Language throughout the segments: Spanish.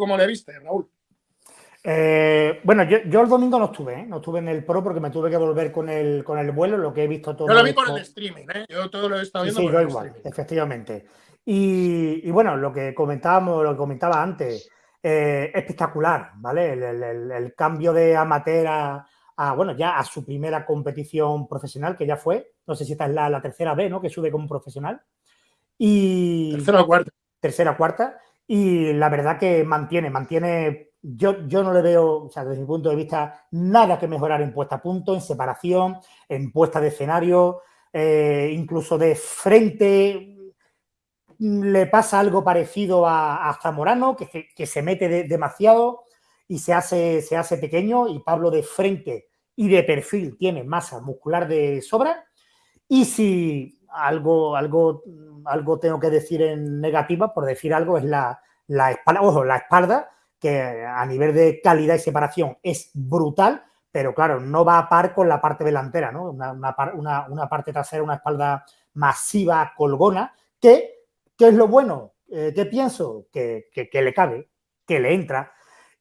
cómo le viste, Raúl? Eh, bueno, yo, el domingo no estuve, ¿eh? no estuve en el Pro porque me tuve que volver con el, con el vuelo, lo que he visto todo. Yo lo vi por el streaming, ¿eh? yo todo lo he estado viendo. Sí, yo igual, efectivamente. Y, bueno, lo que comentábamos, lo que comentaba antes, eh, espectacular, ¿vale? El, cambio de amateur a, bueno, ya a su primera competición profesional, que ya fue, no sé si esta es la, tercera vez, ¿no? Que sube como profesional. Y, tercera o cuarta. Tercera o cuarta. Y la verdad que mantiene, mantiene yo, yo no le veo, o sea, desde mi punto de vista, nada que mejorar en puesta a punto, en separación, en puesta de escenario, eh, incluso de frente. Le pasa algo parecido a, Zamorano, que, que, se mete demasiado y se hace, se hace pequeño, y Pablo de frente y de perfil tiene masa muscular de sobra. Y si algo, algo, algo tengo que decir en negativa, por decir algo, es la, la espalda, ojo, la espalda, que a nivel de calidad y separación es brutal, pero claro, no va a par con la parte delantera, ¿no? Una, parte trasera, una espalda masiva, colgona, que, ¿qué es lo bueno? Eh, ¿Qué pienso? Que, le cabe, que le entra.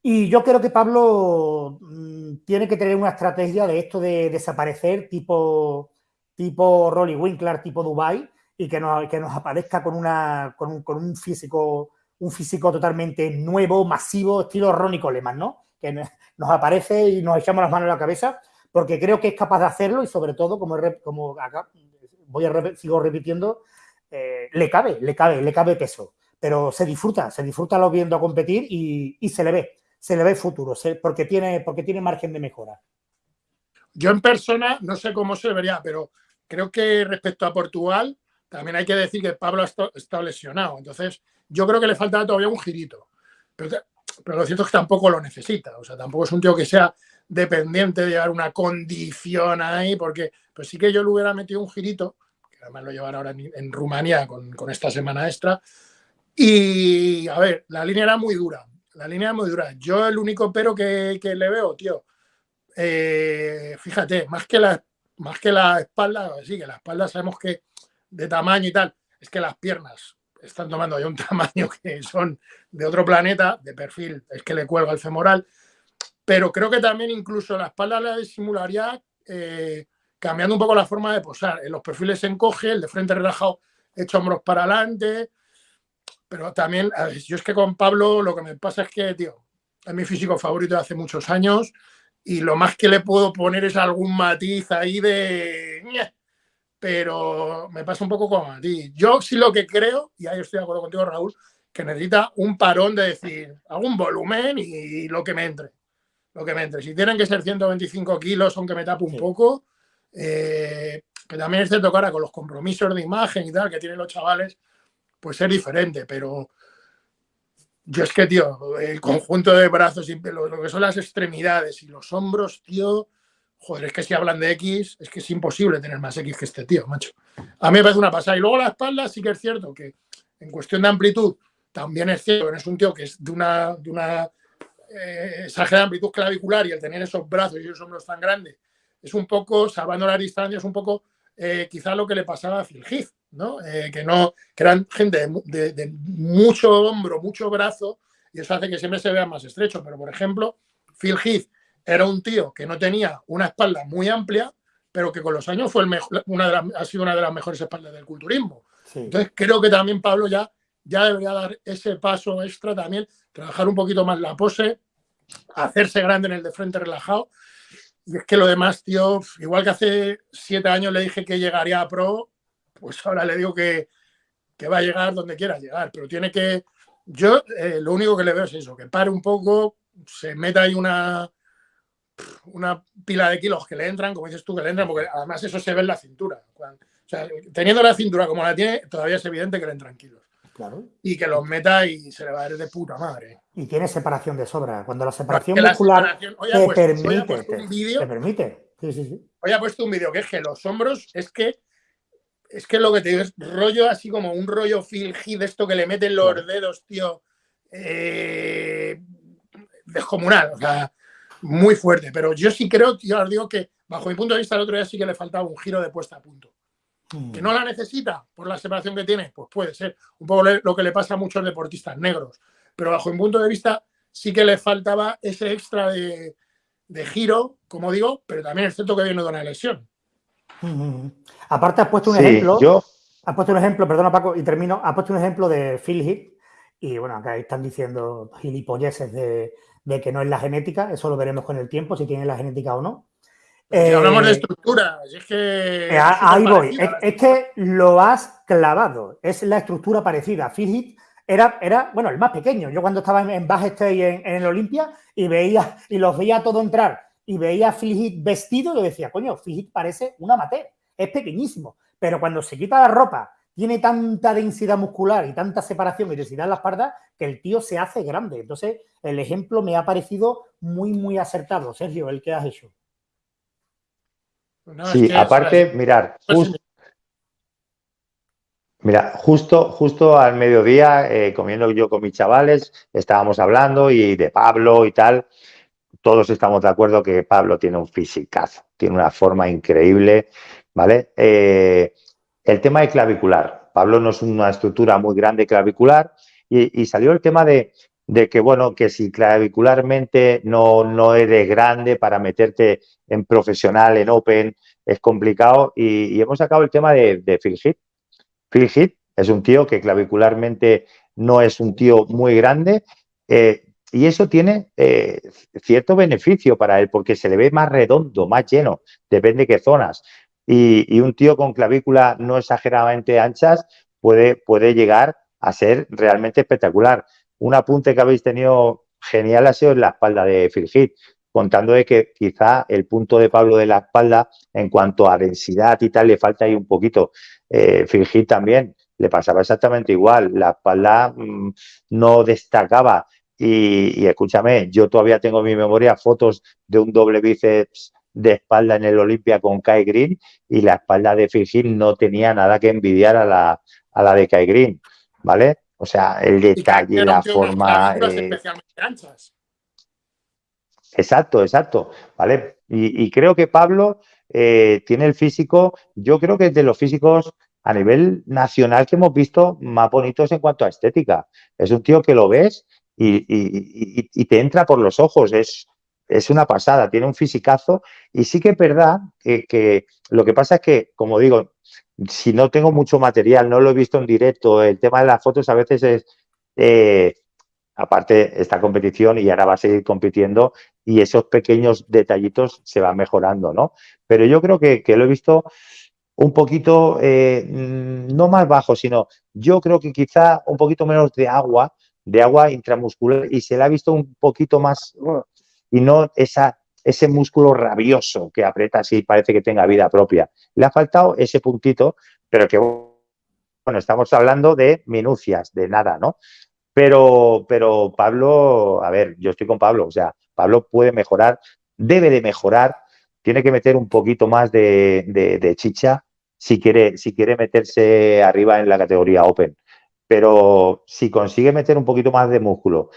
Y yo creo que Pablo mm, tiene que tener una estrategia de esto de desaparecer tipo, tipo Rolly Winkler, tipo Dubai, y que nos, que nos aparezca con, una, con un físico un físico totalmente nuevo, masivo, estilo Ronnie Coleman, ¿no? Que nos aparece y nos echamos las manos en la cabeza, porque creo que es capaz de hacerlo y sobre todo, como, como acá voy a sigo repitiendo, eh, le cabe, le cabe, le cabe peso. Pero se disfruta, se disfruta lo viendo competir y, se le ve, se le ve futuro, porque, tiene, porque tiene margen de mejora. Yo en persona no sé cómo se vería, pero creo que respecto a Portugal, también hay que decir que Pablo está lesionado. Entonces, yo creo que le falta todavía un girito. Pero, lo cierto es que tampoco lo necesita. O sea, tampoco es un tío que sea dependiente de llevar una condición ahí, porque pues sí que yo le hubiera metido un girito, que además lo llevan ahora en, Rumanía con, esta semana extra. Y a ver, la línea era muy dura. La línea era muy dura. Yo el único pero que, le veo, tío, eh, fíjate, más que, la, más que la espalda, sí, que la espalda sabemos que de tamaño y tal, es que las piernas están tomando ya un tamaño que son de otro planeta, de perfil, es que le cuelga el femoral, pero creo que también incluso la espalda la disimularía eh, cambiando un poco la forma de posar. En los perfiles se encoge, el de frente relajado, hecho hombros para adelante, pero también, yo es que con Pablo lo que me pasa es que, tío, es mi físico favorito de hace muchos años y lo más que le puedo poner es algún matiz ahí de pero me pasa un poco como a ti. Yo sí lo que creo, y ahí estoy de acuerdo contigo, Raúl, que necesita un parón de decir algún volumen y lo que me entre. Lo que me entre. Si tienen que ser 125 kilos, aunque me tape un poco, eh, que también es cierto que con los compromisos de imagen y tal que tienen los chavales, pues es diferente, pero yo es que, tío, el conjunto de brazos y lo, lo que son las extremidades y los hombros, tío, joder, es que si hablan de X, es que es imposible tener más X que este tío, macho. A mí me parece una pasada. Y luego la espalda sí que es cierto que en cuestión de amplitud también es cierto es un tío que es de una, de una eh, exagerada amplitud clavicular y el tener esos brazos y esos hombros tan grandes es un poco, salvando la distancia, es un poco eh, quizá lo que le pasaba a Phil Heath, ¿no? Eh, que no, que eran gente de, de, mucho hombro, mucho brazo, y eso hace que siempre se vea más estrecho. Pero, por ejemplo, Phil Heath era un tío que no tenía una espalda muy amplia, pero que con los años fue el mejor, una de las, ha sido una de las mejores espaldas del culturismo. Entonces creo que también Pablo ya, ya debería dar ese paso extra también, trabajar un poquito más la pose, hacerse grande en el de frente relajado. Y es que lo demás, tío, igual que hace siete años le dije que llegaría a pro, pues ahora le digo que, que va a llegar donde quiera llegar, pero tiene que... Yo eh, lo único que le veo es eso, que pare un poco, se meta ahí una, una pila de kilos que le entran, como dices tú, que le entran, porque además eso se ve en la cintura. o sea, teniendo la cintura como la tiene, todavía es evidente que le entran kilos. Claro. Y que los meta y se le va a ver de puta madre. Y tiene separación de sobra. Cuando la separación muscular te, permite, te, permite. Sí, sí, sí. Hoy ha puesto un vídeo que es que los hombros es que es que lo que te digo es rollo así como un rollo de esto que le meten los dedos, tío. Eh, descomunal. O sea, muy fuerte. Pero yo sí creo, ya os digo que bajo mi punto de vista el otro día sí que le faltaba un giro de puesta a punto. Mm. ¿Que no la necesita por la separación que tiene? Pues puede ser. Un poco lo que le pasa a muchos deportistas negros. Pero bajo mi punto de vista sí que le faltaba ese extra de, giro, como digo, pero también es cierto que viene de una lesión. Aparte, has puesto un ejemplo. Yo... Has puesto un ejemplo, perdona Paco, y termino. Has puesto un ejemplo de Phil Heath. Y bueno, acá están diciendo gilipolleces de, de que no es la genética. Eso lo veremos con el tiempo, si tiene la genética o no. Si hablamos de eh, estructura, es que... Eh, ahí voy, es, que lo has clavado, es la estructura parecida. Phil era, era, bueno, el más pequeño. Yo cuando estaba en, en State en, en, el Olimpia y veía, y los veía todo entrar y veía a vestido, yo decía, coño, Phil parece una amateur, es pequeñísimo. Pero cuando se quita la ropa, tiene tanta densidad muscular y tanta separación y densidad en la espalda que el tío se hace grande. Entonces, el ejemplo me ha parecido muy, muy acertado. Sergio, el que has hecho sí, aparte, mirar, mira, justo, justo al mediodía, eh, comiendo yo con mis chavales, estábamos hablando y de Pablo y tal. Todos estamos de acuerdo que Pablo tiene un fisicazo, tiene una forma increíble, ¿vale? Eh, el tema de clavicular. Pablo no es una estructura muy grande clavicular y salió el tema de que, bueno, que si clavicularmente no, no eres grande para meterte en profesional, en open, es complicado. Y, hemos sacado el tema de, de Phil Heath. Phil es un tío que clavicularmente no es un tío muy grande eh, y eso tiene eh, cierto beneficio para él porque se le ve más redondo, más lleno, depende de qué zonas. Y, y un tío con clavícula no exageradamente anchas puede, puede llegar a ser realmente espectacular. Un apunte que habéis tenido genial ha sido en la espalda de Phil contando de que quizá el punto de Pablo de la espalda en cuanto a densidad y tal le falta ahí un poquito. Eh, también le pasaba exactamente igual, la espalda mm, no destacaba. Y, escúchame, yo todavía tengo en mi memoria fotos de un doble bíceps de espalda en el Olimpia con Kai Green y la espalda de Phil no tenía nada que envidiar a la, a la de Kai Green, ¿vale? O sea, el detalle, la forma. anchas. Exacto, exacto. ¿Vale? Y, creo que Pablo eh, tiene el físico, yo creo que es de los físicos a nivel nacional que hemos visto más bonitos en cuanto a estética. Es un tío que lo ves y, te entra por los ojos. Es, es una pasada, tiene un fisicazo. Y sí que es verdad que, lo que pasa es que, como digo, si no tengo mucho material, no lo he visto en directo, el tema de las fotos a veces es, eh, aparte, esta competición y ahora va a seguir compitiendo y esos pequeños detallitos se van mejorando, ¿no? Pero yo creo que, lo he visto un poquito, eh, no más bajo, sino yo creo que quizá un poquito menos de agua, de agua intramuscular y se le ha visto un poquito más y no ese músculo rabioso que aprieta así parece que tenga vida propia. Le ha faltado ese puntito, pero que, bueno, estamos hablando de minucias, de nada, ¿no? Pero, pero Pablo, a ver, yo estoy con Pablo, o sea, Pablo puede mejorar, debe de mejorar, tiene que meter un poquito más de, chicha si quiere, si quiere meterse arriba en la categoría Open. Pero si consigue meter un poquito más de músculo,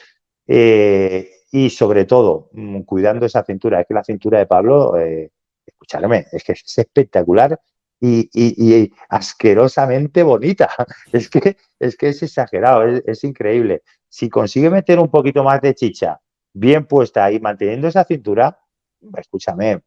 eh, y sobre todo mm, cuidando esa cintura. Es que la cintura de Pablo, eh, escúchame, es que es espectacular y, asquerosamente bonita. Es que es, que es exagerado, es, increíble. Si consigue meter un poquito más de chicha bien puesta y manteniendo esa cintura, escúchame,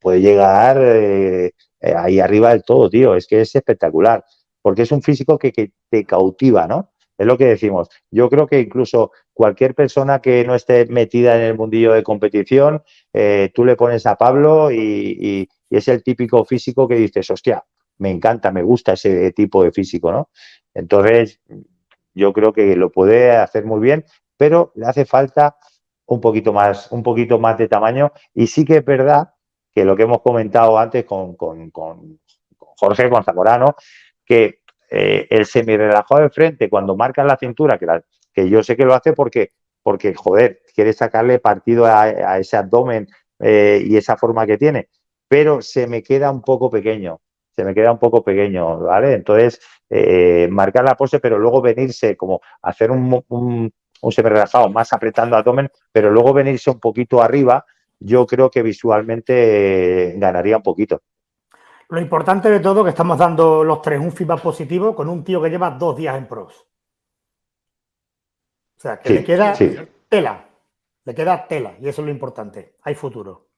puede llegar eh, eh, ahí arriba del todo, tío. Es que es espectacular, porque es un físico que te cautiva, ¿no? Es lo que decimos. Yo creo que incluso cualquier persona que no esté metida en el mundillo de competición, eh, tú le pones a Pablo y, es el típico físico que dices, hostia, me encanta, me gusta ese tipo de físico, ¿no? Entonces, yo creo que lo puede hacer muy bien, pero le hace falta un poquito más, un poquito más de tamaño. Y sí que es verdad que lo que hemos comentado antes con, con, con Jorge, con Zamorano, que eh, el semi-relajado de frente, cuando marca la cintura, que, que yo sé que lo hace porque, porque joder, quiere sacarle partido a, ese abdomen eh, y esa forma que tiene, pero se me queda un poco pequeño, se me queda un poco pequeño, ¿vale? Entonces, eh, marcar la pose, pero luego venirse como hacer un, un, un semi-relajado más apretando abdomen, pero luego venirse un poquito arriba, yo creo que visualmente ganaría un poquito. Lo importante de todo es que estamos dando los tres un feedback positivo con un tío que lleva dos días en pros. O sea, que le queda tela. Le queda tela y eso es lo importante. Hay futuro.